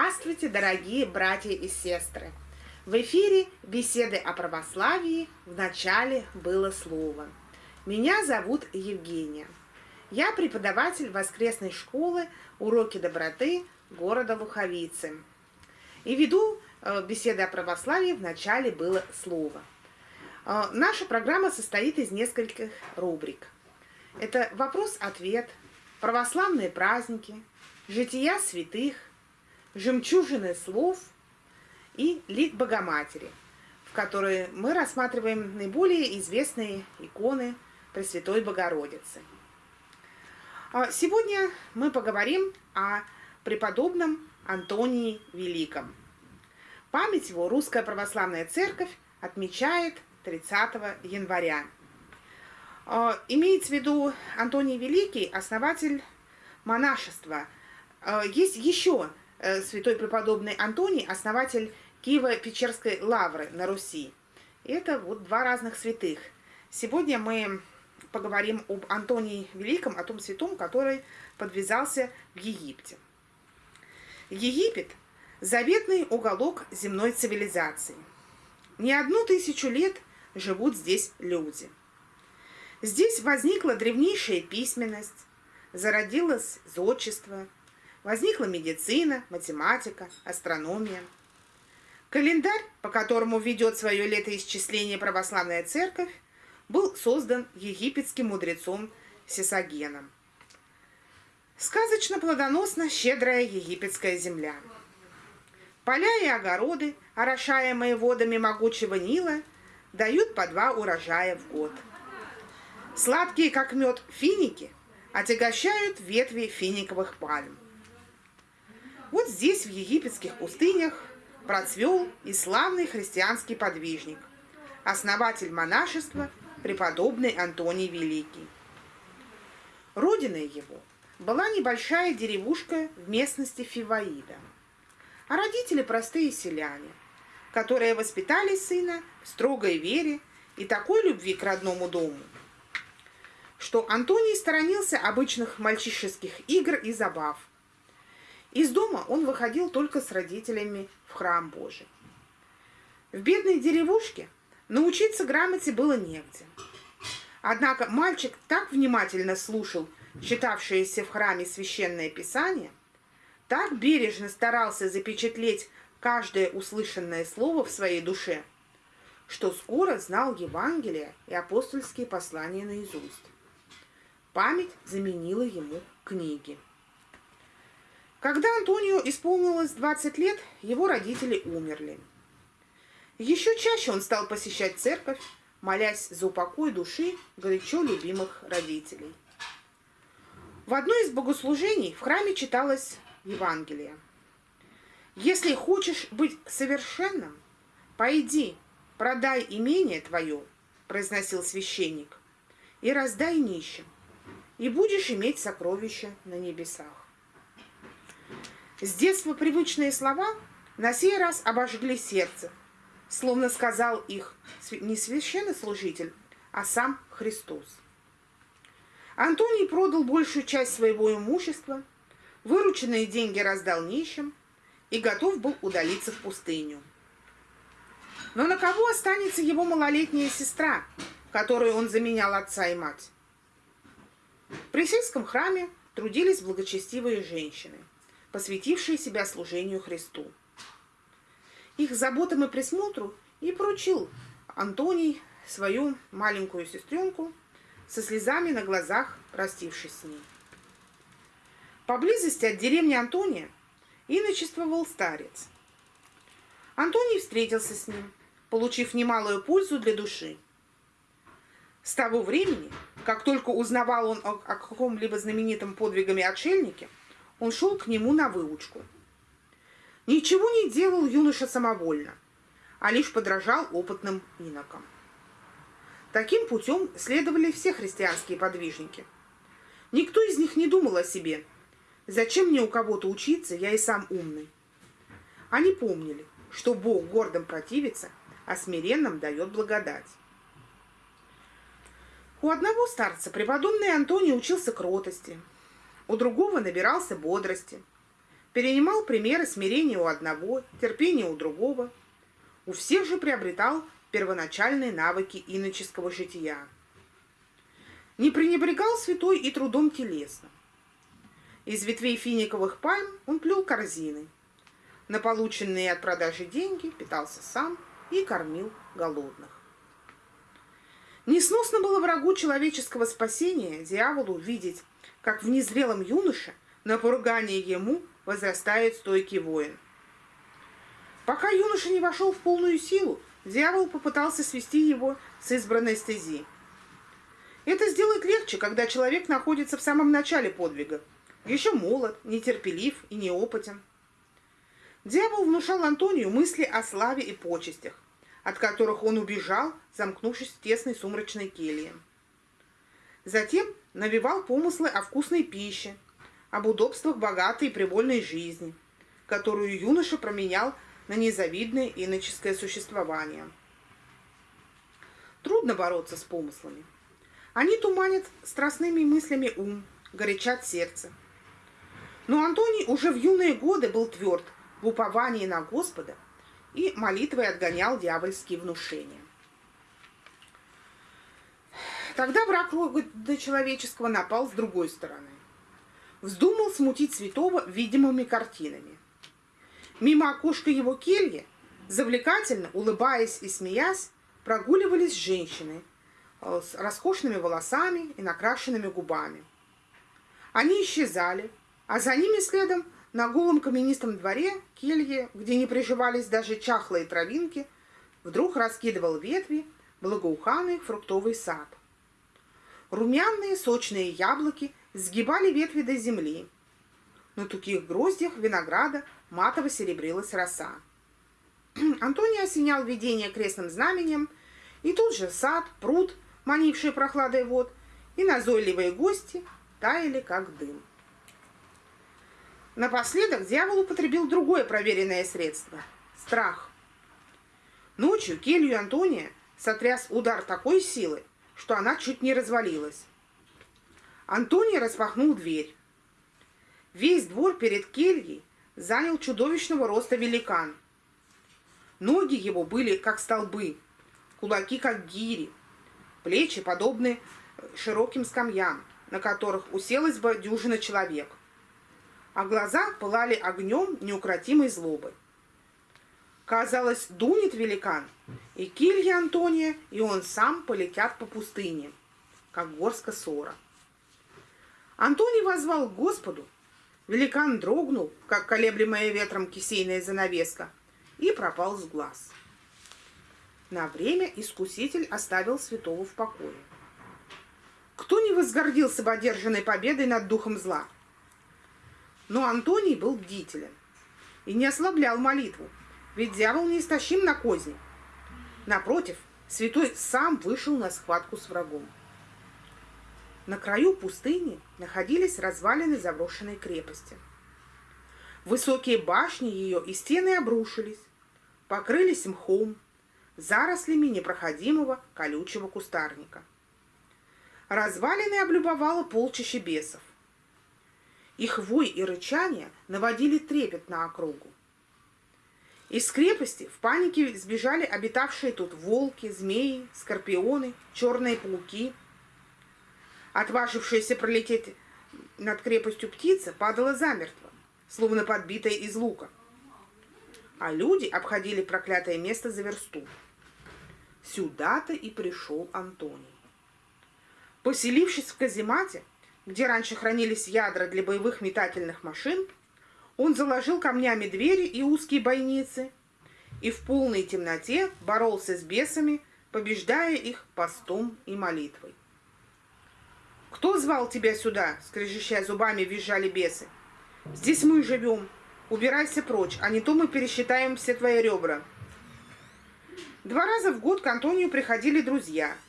Здравствуйте, дорогие братья и сестры! В эфире беседы о православии в начале было слово. Меня зовут Евгения. Я преподаватель воскресной школы «Уроки доброты» города Луховицы. И веду э, беседы о православии в начале было слово. Э, наша программа состоит из нескольких рубрик. Это вопрос-ответ, православные праздники, жития святых, жемчужины слов и лик Богоматери, в которой мы рассматриваем наиболее известные иконы Пресвятой Богородицы. А сегодня мы поговорим о преподобном Антонии Великом. Память его Русская Православная Церковь отмечает 30 января. А, имеется в виду Антоний Великий, основатель монашества. А, есть еще святой преподобный Антоний, основатель Киево-Печерской лавры на Руси. Это вот два разных святых. Сегодня мы поговорим об Антонии Великом, о том святом, который подвязался в Египте. Египет – заветный уголок земной цивилизации. Не одну тысячу лет живут здесь люди. Здесь возникла древнейшая письменность, зародилось зодчество – Возникла медицина, математика, астрономия. Календарь, по которому ведет свое летоисчисление православная церковь, был создан египетским мудрецом Сесагеном. Сказочно плодоносна щедрая египетская земля. Поля и огороды, орошаемые водами могучего Нила, дают по два урожая в год. Сладкие, как мед, финики отягощают ветви финиковых пальм. Вот здесь, в египетских пустынях, процвел и славный христианский подвижник, основатель монашества, преподобный Антоний Великий. Родиной его была небольшая деревушка в местности Фиваида, а родители простые селяне, которые воспитали сына в строгой вере и такой любви к родному дому, что Антоний сторонился обычных мальчишеских игр и забав, из дома он выходил только с родителями в храм Божий. В бедной деревушке научиться грамоте было негде. Однако мальчик так внимательно слушал читавшееся в храме священное писание, так бережно старался запечатлеть каждое услышанное слово в своей душе, что скоро знал Евангелие и апостольские послания наизусть. Память заменила ему книги. Когда Антонио исполнилось 20 лет, его родители умерли. Еще чаще он стал посещать церковь, молясь за упокой души горячо любимых родителей. В одно из богослужений в храме читалось Евангелие. «Если хочешь быть совершенным, пойди, продай имение твое», – произносил священник, – «и раздай нищим, и будешь иметь сокровища на небесах». С детства привычные слова на сей раз обожгли сердце, словно сказал их не священнослужитель, а сам Христос. Антоний продал большую часть своего имущества, вырученные деньги раздал нищим и готов был удалиться в пустыню. Но на кого останется его малолетняя сестра, которую он заменял отца и мать? При сельском храме трудились благочестивые женщины – посвятившие себя служению Христу. Их заботам и присмотру и поручил Антоний свою маленькую сестренку, со слезами на глазах простившись с ней. Поблизости от деревни Антония иночествовал старец. Антоний встретился с ним, получив немалую пользу для души. С того времени, как только узнавал он о, каком-либо знаменитом подвигами отшельнике, он шел к нему на выучку. Ничего не делал юноша самовольно, а лишь подражал опытным инокам. Таким путем следовали все христианские подвижники. Никто из них не думал о себе. Зачем мне у кого-то учиться, я и сам умный. Они помнили, что Бог гордым противится, а смиренным дает благодать. У одного старца преподобный Антоний учился кротости, у другого набирался бодрости. перенимал примеры смирения у одного, терпения у другого. У всех же приобретал первоначальные навыки иноческого жития. Не пренебрегал святой и трудом телесным. Из ветвей финиковых пальм он плел корзины. На полученные от продажи деньги питался сам и кормил голодных. Несносно было врагу человеческого спасения, дьяволу, видеть, как в незрелом юноше на поругание ему возрастает стойкий воин. Пока юноша не вошел в полную силу, дьявол попытался свести его с избранной стези. Это сделать легче, когда человек находится в самом начале подвига, еще молод, нетерпелив и неопытен. Дьявол внушал Антонию мысли о славе и почестях, от которых он убежал, замкнувшись в тесной сумрачной келье. Затем навевал помыслы о вкусной пище, об удобствах богатой и привольной жизни, которую юноша променял на незавидное иноческое существование. Трудно бороться с помыслами. Они туманят страстными мыслями ум, горячат сердце. Но Антоний уже в юные годы был тверд в уповании на Господа – и молитвой отгонял дьявольские внушения. Тогда враг рода человеческого напал с другой стороны. Вздумал смутить святого видимыми картинами. Мимо окошка его кельи, завлекательно, улыбаясь и смеясь, прогуливались женщины э, с роскошными волосами и накрашенными губами. Они исчезали, а за ними следом на голом каменистом дворе келье, где не приживались даже чахлые травинки, вдруг раскидывал ветви благоуханный фруктовый сад. Румяные сочные яблоки сгибали ветви до земли. На таких гроздях винограда матово серебрилась роса. Антоний осенял видение крестным знаменем, и тут же сад, пруд, манивший прохладой вод, и назойливые гости таяли, как дым. Напоследок дьявол употребил другое проверенное средство – страх. Ночью келью Антония сотряс удар такой силы, что она чуть не развалилась. Антоний распахнул дверь. Весь двор перед кельей занял чудовищного роста великан. Ноги его были как столбы, кулаки как гири, плечи подобны широким скамьям, на которых уселась бы дюжина человек а глаза пылали огнем неукротимой злобы. Казалось, дунет великан, и Килья Антония, и он сам полетят по пустыне, как горска сора. Антоний возвал к Господу, великан дрогнул, как колеблемая ветром кисейная занавеска, и пропал с глаз. На время искуситель оставил святого в покое. Кто не возгордился бы одержанной победой над духом зла – но Антоний был бдителен и не ослаблял молитву, ведь дьявол не истощим на козни. Напротив, святой сам вышел на схватку с врагом. На краю пустыни находились развалины заброшенной крепости. Высокие башни ее и стены обрушились, покрылись мхом, зарослями непроходимого колючего кустарника. Развалины облюбовало полчище бесов. Их вой и рычание наводили трепет на округу. Из крепости в панике сбежали обитавшие тут волки, змеи, скорпионы, черные пауки. Отважившаяся пролететь над крепостью птица падала замертво, словно подбитая из лука. А люди обходили проклятое место за версту. Сюда-то и пришел Антоний. Поселившись в каземате, где раньше хранились ядра для боевых метательных машин, он заложил камнями двери и узкие бойницы и в полной темноте боролся с бесами, побеждая их постом и молитвой. «Кто звал тебя сюда?» — скрежещая зубами, визжали бесы. «Здесь мы живем. Убирайся прочь, а не то мы пересчитаем все твои ребра». Два раза в год к Антонию приходили друзья —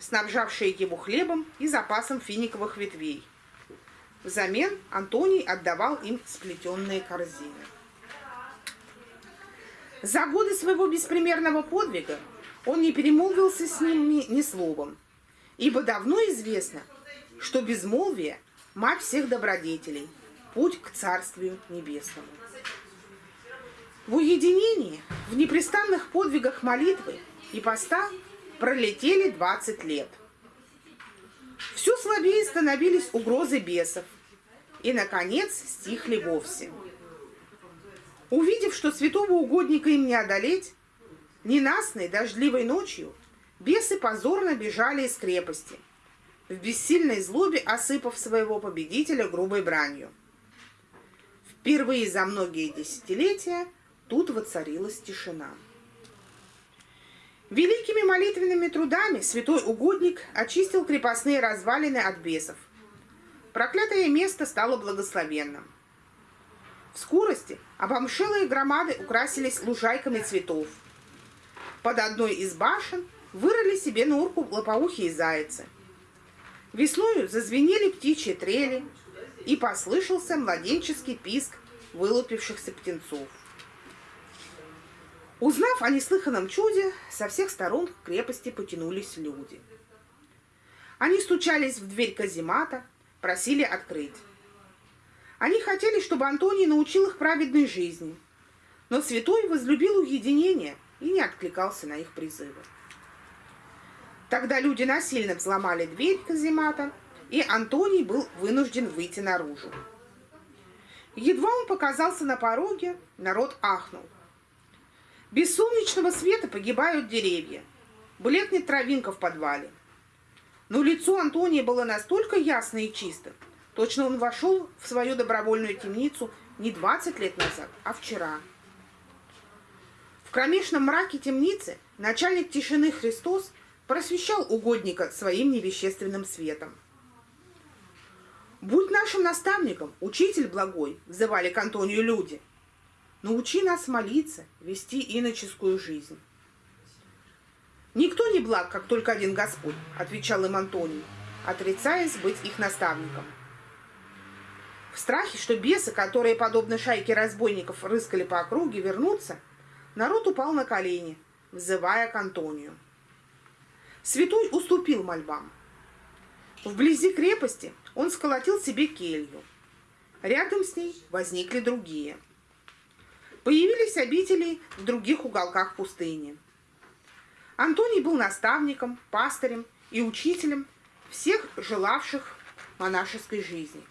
снабжавшие его хлебом и запасом финиковых ветвей. Взамен Антоний отдавал им сплетенные корзины. За годы своего беспримерного подвига он не перемолвился с ними ни словом, ибо давно известно, что безмолвие – мать всех добродетелей, путь к Царствию Небесному. В уединении, в непрестанных подвигах молитвы и поста пролетели 20 лет. Все слабее становились угрозы бесов, и, наконец, стихли вовсе. Увидев, что святого угодника им не одолеть, ненастной дождливой ночью бесы позорно бежали из крепости, в бессильной злобе осыпав своего победителя грубой бранью. Впервые за многие десятилетия тут воцарилась тишина. Великими молитвенными трудами святой угодник очистил крепостные развалины от бесов. Проклятое место стало благословенным. В скорости обомшелые громады украсились лужайками цветов. Под одной из башен вырыли себе норку лопоухие зайцы. Весною зазвенели птичьи трели, и послышался младенческий писк вылупившихся птенцов. Узнав о неслыханном чуде, со всех сторон к крепости потянулись люди. Они стучались в дверь каземата, просили открыть. Они хотели, чтобы Антоний научил их праведной жизни, но святой возлюбил уединение и не откликался на их призывы. Тогда люди насильно взломали дверь каземата, и Антоний был вынужден выйти наружу. Едва он показался на пороге, народ ахнул – без солнечного света погибают деревья. Блекнет травинка в подвале. Но лицо Антония было настолько ясно и чисто, точно он вошел в свою добровольную темницу не 20 лет назад, а вчера. В кромешном мраке темницы начальник тишины Христос просвещал угодника своим невещественным светом. «Будь нашим наставником, учитель благой!» – взывали к Антонию люди – Научи нас молиться, вести иноческую жизнь. Никто не благ, как только один Господь, отвечал им Антоний, отрицаясь быть их наставником. В страхе, что бесы, которые, подобно шайке разбойников, рыскали по округе, вернутся, народ упал на колени, взывая к Антонию. Святой уступил мольбам. Вблизи крепости он сколотил себе келью. Рядом с ней возникли другие – Появились обители в других уголках пустыни. Антоний был наставником, пастырем и учителем всех желавших монашеской жизни.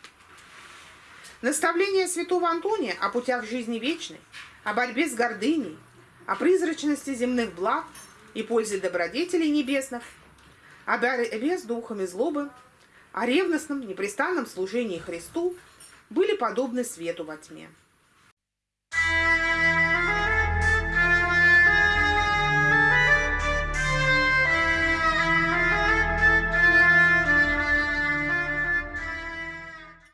Наставление святого Антония о путях жизни вечной, о борьбе с гордыней, о призрачности земных благ и пользе добродетелей небесных, о борьбе с духами злобы, о ревностном, непрестанном служении Христу были подобны свету во тьме.